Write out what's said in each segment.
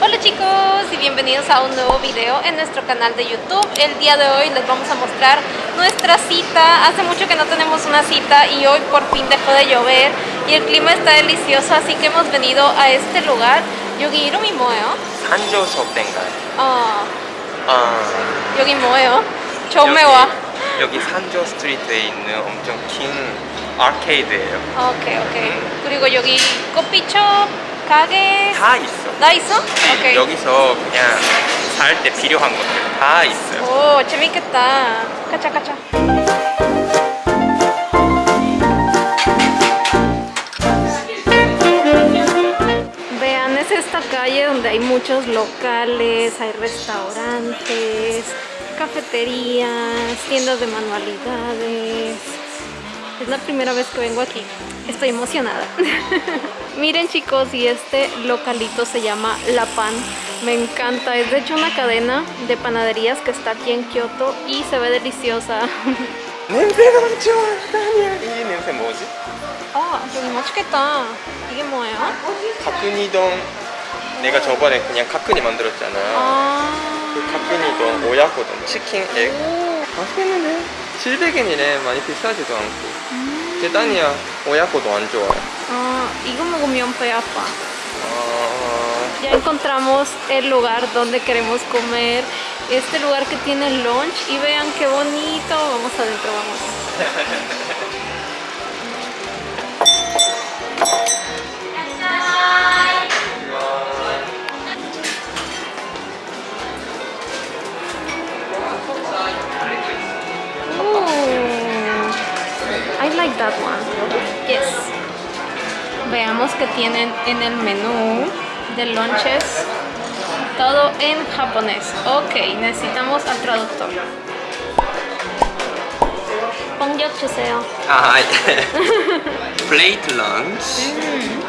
Hola chicos y bienvenidos a un nuevo video en nuestro canal de YouTube. El día de hoy les vamos a mostrar nuestra cita. Hace mucho que no tenemos una cita y hoy por fin dejó de llover y el clima está delicioso, así que hemos venido a este lugar. 여기 이름이 뭐예요? 한조 수업대인가요? 어, 아, 여기 뭐예요? 처음에 와. 여기 산조 스트리트에 있는 엄청 긴 아케이드예요. 오케이 오케이. 그리고 여기 커피숍 가게 다 있어. 나 있어? 네, 오케이. 여기서 그냥 살 때 필요한 것들 다 있어요. 오 재밌겠다. 가자 가자. Vean, es esta calle donde hay muchos locales, hay restaurantes, cafeterías, tiendas de manualidades. Es la primera vez que vengo aquí. Estoy emocionada. Miren chicos, y este localito se llama La Pan. Me encanta. Es de hecho una cadena de panaderías que está aquí en Kioto y se ve deliciosa. 냄새가 엄청 아니야. 이 냄새 뭐지? 아, 여기 맛있겠다. 이게 뭐예요? 카쿠니동. 내가 저번에 그냥 카쿠니 만들었잖아. 아. 그 카쿠니동 오야코동 치킨 액. 오. 맛있겠는데? 700엔이래. 많이 비싸지도 않고. 대단이야. 오야코도 안 좋아요. Ah, 이거 먹으면 배 아파. 어... Ya encontramos el lugar donde queremos comer. Este lugar que tiene lunch. Y vean qué bonito. Vamos adentro, vamos. tienen en el menú de lunches todo en japonés. Ok, necesitamos al traductor. Pongyok 주세요. 아, 플레이트 런치.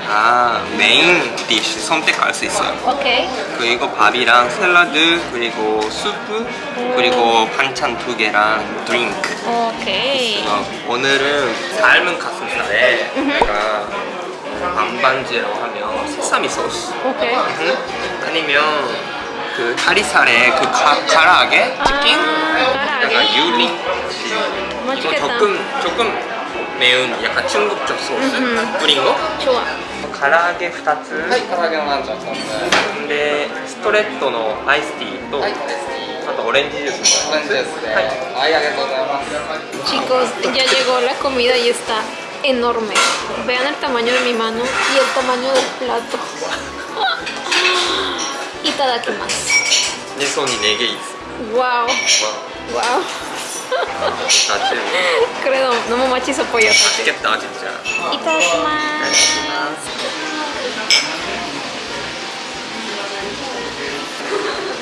아, 메인 디쉬 선택할 수 있어요. Ok. 그리고 밥이랑 샐러드, 그리고 수프, 그리고 반찬 두 개랑 드링크. Ok. 어, 오늘은 삶은 가슴살에 내가 반반지라고 하면 세사미 소스. Ok. 응? 아니면 그 다리살에 그 가, 가라아게 치킨? 아, 약간 가라아게? 유리. 이거 맛있겠다. 조금 조금 매운 약간 중국적 소스 음흠. 뿌린 거? 좋아. 가라아게 2つはい、唐揚げのランチは2つ。でストレートのアイスティーと、はい、あとオレンジジュースオレンジですね。はいはい、ありがとうございます。 Chicos, ya llegó la comida y está enorme. Vean el tamaño de mi mano y el tamaño del plato. y cada que más. Wow. Wow. wow. Creo, no me machis apoyo. Y todo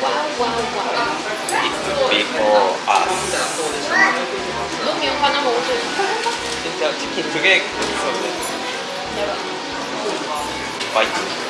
Wow, wow, wow. before us 너무 하나 먹어도 진짜 치킨 두개 있었는데 맛있지?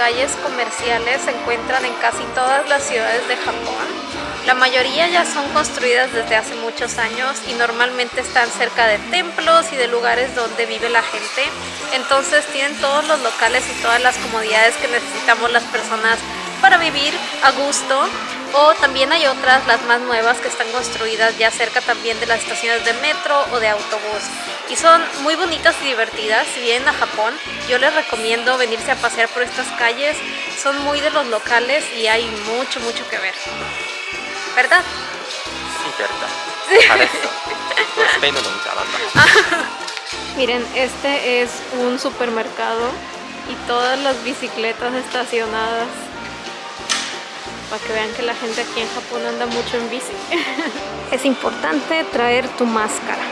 calles comerciales se encuentran en casi todas las ciudades de Japón. La mayoría ya son construidas desde hace muchos años y normalmente están cerca de templos y de lugares donde vive la gente. Entonces tienen todos los locales y todas las comodidades que necesitamos las personas para vivir a gusto o también hay otras, las más nuevas, que están construidas ya cerca también de las estaciones de metro o de autobús. Y son muy bonitas y divertidas, si vienen a Japón yo les recomiendo venirse a pasear por estas calles, son muy de los locales y hay mucho mucho que ver. ¿verdad? Sí, verdad Miren, este es un supermercado y todas las bicicletas estacionadas. Para que vean que la gente aquí en Japón anda mucho en bici. es importante traer tu máscara.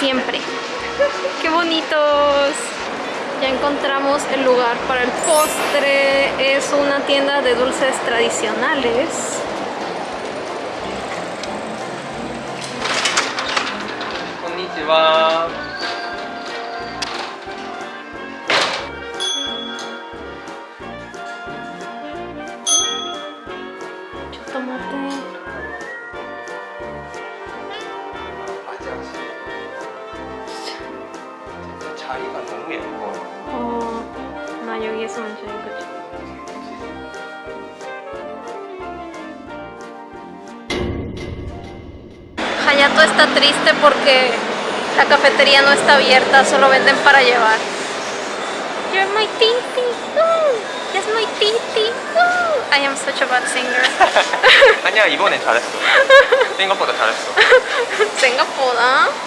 siempre. ¡Qué bonitos! Ya encontramos el lugar para el postre. Es una tienda de dulces tradicionales. Konnichiwa. 자리가 너무 예뻐. 어, 나 여기에서 먼저 이거 줘. Hayato está triste porque la cafetería no está abierta, solo venden para llevar. You're my titi. Ooh, yes, my titi. Ooh. I am such a bad singer. 아니야 이번엔 잘했어. 생각보다 잘했어. 생각보다.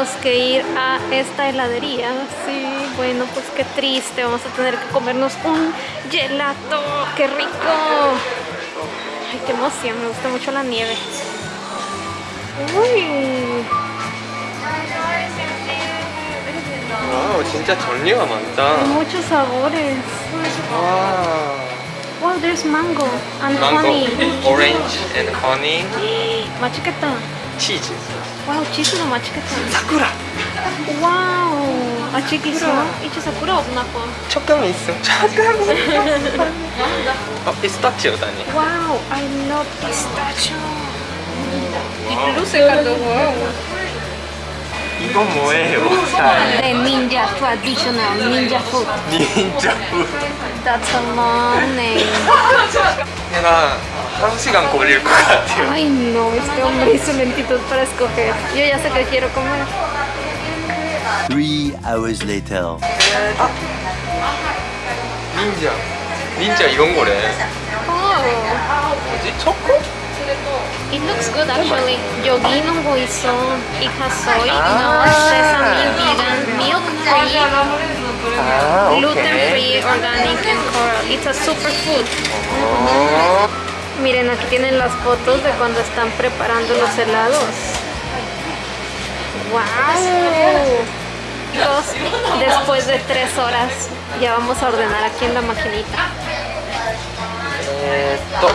tendremos que ir a esta heladería. Sí, bueno, pues qué triste. Vamos a tener que comernos un gelato. ¡Qué rico! Ay, qué emoción. Me gusta mucho la nieve. Uy. 와우 진짜 종류가 많다. Hay muchos sabores. 와. Wow, there's mango and 망고, honey. orange and honey, 맛있겠다. 치즈. 와우, 치즈도 맛있겠다. 사쿠라. 와우. 아직 있어? 이제 사쿠라 없나 봐. 촉감이 있어. 촉감. 어, 피스타치오 다니. 와우, I love pistachio. 이건 뭐예요? 잘. The ninja traditional ninja food. That's a long name. 내가 한 시간 걸릴 것 같아요. Ay no, este hombre hizo lentitud para escoger. Yo ya sé que quiero comer. Three hours later. 닌자. 닌자 이런 거래. Oh, 뭐지? 초코? it looks good actually. Yogi no hizo hija soy, Ah. no sesame vegan, milk free, 아, gluten free, organic and coral. It's a superfood. 어. Miren, aquí tienen las fotos de cuando están preparando los helados. ¡Wow! Chicos, después de tres horas ya vamos a ordenar aquí en la maquinita. 에, 또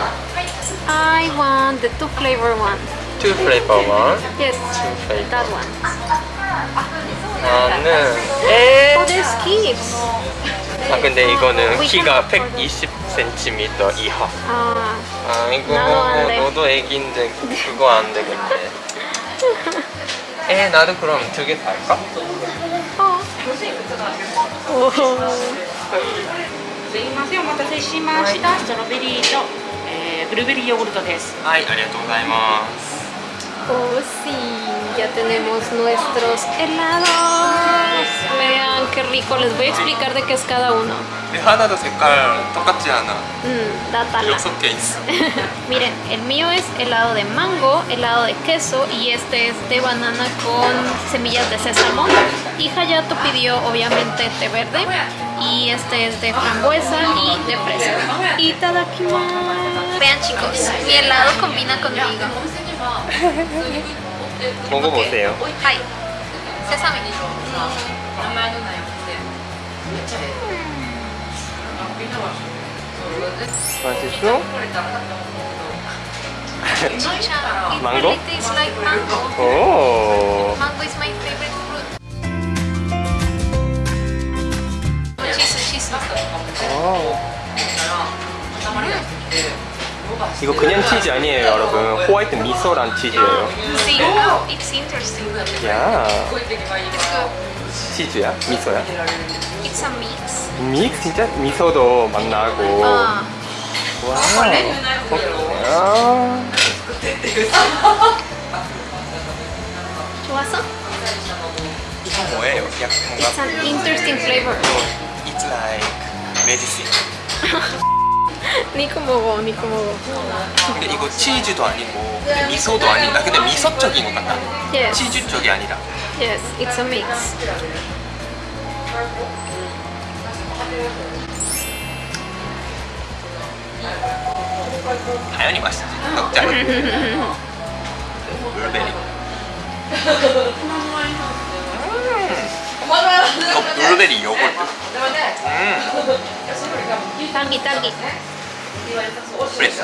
I want the two flavor one. two flavor one, Yes, two flavor. that one. 나는 에. Oh, there's kids. 아 근데 이거는 We 키가 can- 120cm 이하. 아, 아이고 나도 안 돼. 너도 애기인데 그거 안 되겠네. 에 나도 그럼 두 개 살까? 어. 오. すいませんお待たせしましたストロベリーと、えーブルーベリーヨーグルトです 아이 아리가토고자이마스. Oh, sí, ya tenemos nuestros helados. Vean qué rico, les voy a explicar de qué es cada uno. Mm, Miren, el mío es helado de mango, helado de queso y este es de banana con semillas de sésamo. Y Hayato pidió obviamente té verde y este es de frambuesa y de fresa. Y Itadakimasu. Vean chicos, mi helado combina conmigo. 먹어 보세요. 네, 하이. 세상에 음. 맛있어? 망고? 망고 is my favorite. 이거 그냥 치즈 아니에요, 여러분. 호화이트 미소란 치즈예요. See, oh, it's interesting. 야. 치즈야? 미소야? It's a mix. 믹스 진짜 미소도 맛 나고. 아, 와. 아. 좋았어? 이거 뭐예요? 약간 It's an interesting flavor. It's like medicine. 니코 먹어, 니코 먹어. 근데 이거 치즈도 아니고 미소도 아니다. 근데 미소 쪽인 것 같다. Yes, 치즈 쪽이 아니라. yes, it's a mix. 당연히 맛있지. 블루베리. 어, 블루베리 요거트. 음, 프리스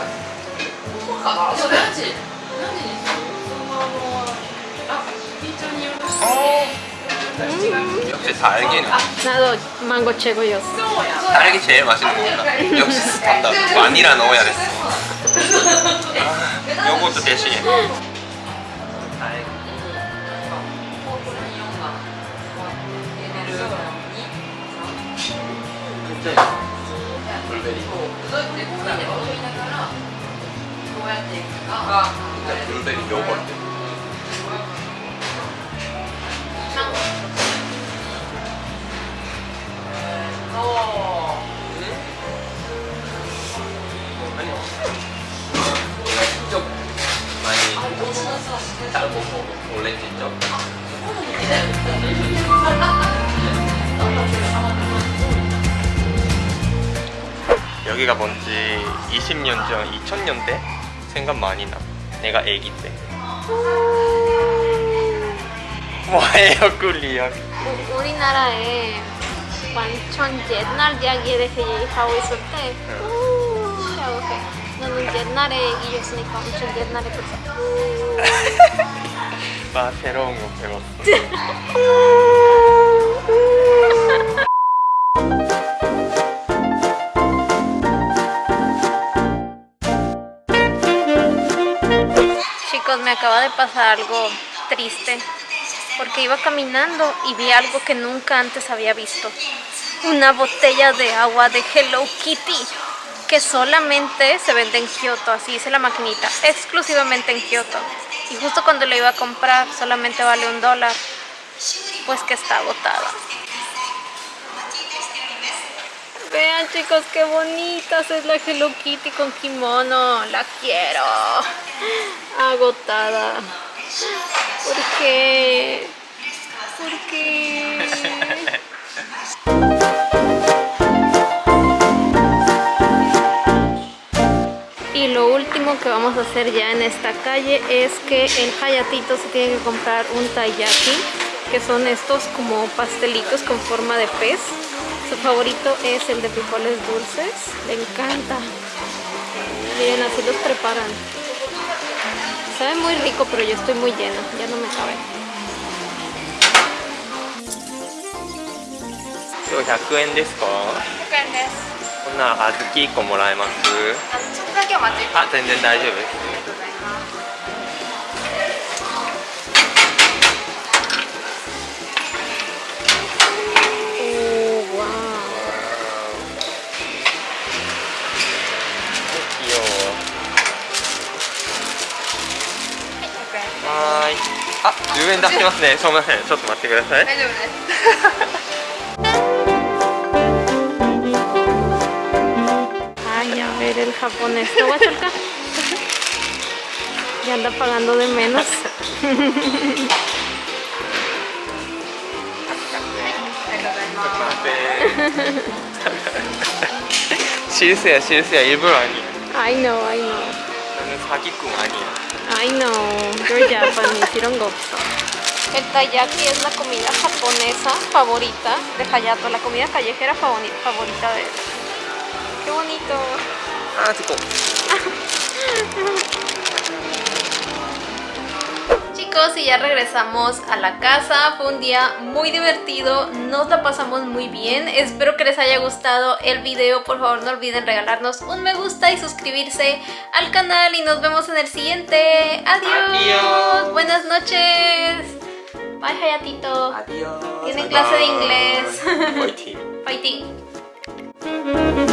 어. 역시 달기는 나도 망고 최고였어. 달기 제일 맛있는 거구나 역시 스탄다. 바닐라 넣어야 됐어. 아, 요것도 대신에. 달기 そういうプレコーラで踊りながらこうやっていくかじゃあブルーベリー両方やって。 여기가 뭔지 20년 전 2000년대 생각 많이 나. 내가 애기 때 뭐예요 꿀리야 우- 우리나라에 완전 옛날 이야기에 대해 얘기하고 있을 때 우, 라고 해. 너는 옛날에 얘기였으니까 엄청 옛날에 그랬어. 나 새로운 거 배웠어 acaba de pasar algo triste porque iba caminando y vi algo que nunca antes había visto. Una botella de agua de Hello Kitty que solamente se vende en Kioto, así dice la maquinita, exclusivamente en Kioto. Y justo cuando la iba a comprar solamente vale un dólar, pues que está agotada. Vean chicos qué bonitas es la Hello Kitty con kimono, la quiero. Agotada. ¿Por qué? ¿Por qué? Y lo último que vamos a hacer ya en esta calle es que el Hayatito se tiene que comprar un taiyaki, que son estos como pastelitos con forma de pez Su favorito es el de frijoles dulces, le encanta. Miren, así los preparan. Sabe muy rico, pero yo estoy muy llena, ya no me cabe. 今日100円ですかこんなら小豆1個もらえますあ全然大丈夫です はーいあ10円出してますねすみませんちょっと待ってくださいー。Ay, a ver el japonés. ¿Te voy a? Ya anda pagando de menos. シルセや 사기꾼 아니야 I know, you're Japanese, 이런 거 없어. El taiyaki es la comida japonesa favorita de Hayato, la comida callejera favori- favorita de él. ¡Qué bonito! 아 듣고 y ya regresamos a la casa, fue un día muy divertido, nos la pasamos muy bien, espero que les haya gustado el video, por favor no olviden regalarnos un me gusta y suscribirse al canal y nos vemos en el siguiente, adiós, adiós. buenas noches, bye Hayatito, adiós, tiene clase de inglés, fighting, fighting.